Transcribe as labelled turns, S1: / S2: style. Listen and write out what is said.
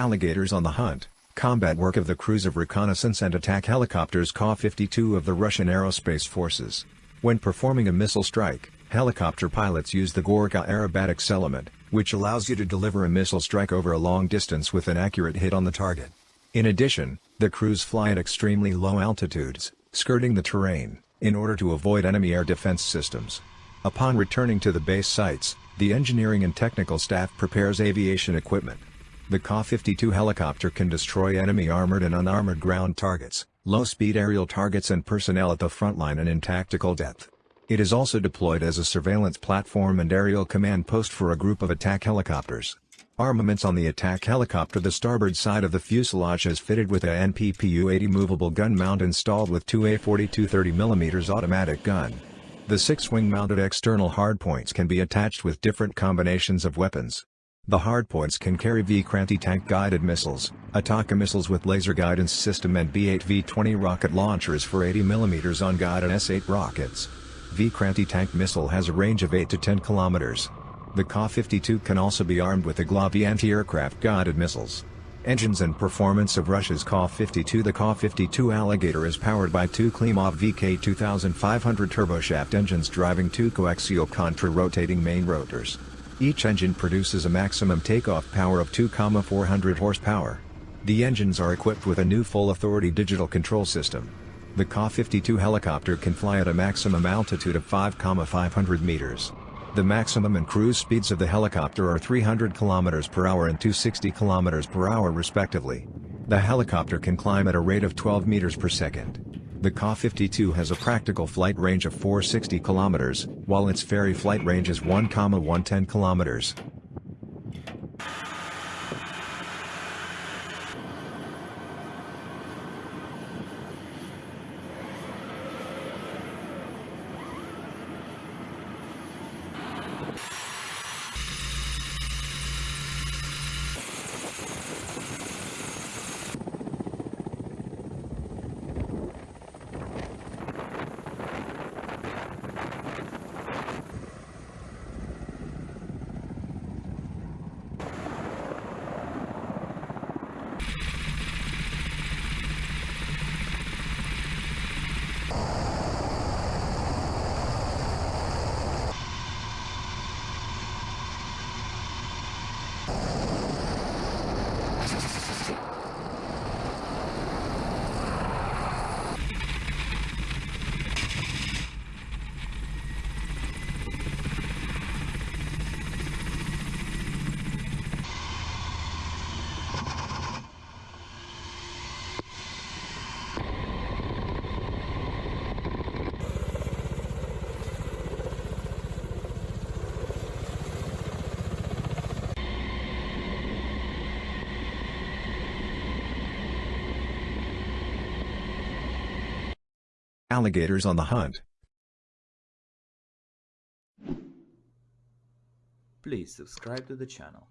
S1: Alligators on the Hunt, combat work of the crews of reconnaissance and attack helicopters Ka-52 of the Russian Aerospace Forces. When performing a missile strike, helicopter pilots use the Gorka aerobatics element, which allows you to deliver a missile strike over a long distance with an accurate hit on the target. In addition, the crews fly at extremely low altitudes, skirting the terrain, in order to avoid enemy air defense systems. Upon returning to the base sites, the engineering and technical staff prepares aviation equipment. The Ka-52 helicopter can destroy enemy armored and unarmored ground targets, low-speed aerial targets and personnel at the front line and in tactical depth. It is also deployed as a surveillance platform and aerial command post for a group of attack helicopters. Armaments on the attack helicopter The starboard side of the fuselage is fitted with a NPPU-80 movable gun mount installed with two A42 30mm automatic gun. The six wing-mounted external hardpoints can be attached with different combinations of weapons. The hardpoints can carry Vikhr anti-tank guided missiles, Ataka missiles with laser guidance system and B-8 V-20 rocket launchers for 80mm on-guided S-8 rockets. Vikrant tank missile has a range of 8 to 10 kilometers. The Ka-52 can also be armed with the Igla-V anti-aircraft guided missiles. Engines and performance of Russia's Ka-52 The Ka-52 Alligator is powered by two Klimov VK2500 turboshaft engines driving two coaxial contra-rotating main rotors. Each engine produces a maximum takeoff power of 2,400 horsepower. The engines are equipped with a new full authority digital control system. The Ka-52 helicopter can fly at a maximum altitude of 5,500 meters. The maximum and cruise speeds of the helicopter are 300 km per hour and 260 km per hour respectively. The helicopter can climb at a rate of 12 meters per second. The Ka-52 has a practical flight range of 460 km, while its ferry flight range is 1,110 km. Alligators on the hunt.
S2: Please subscribe to the channel.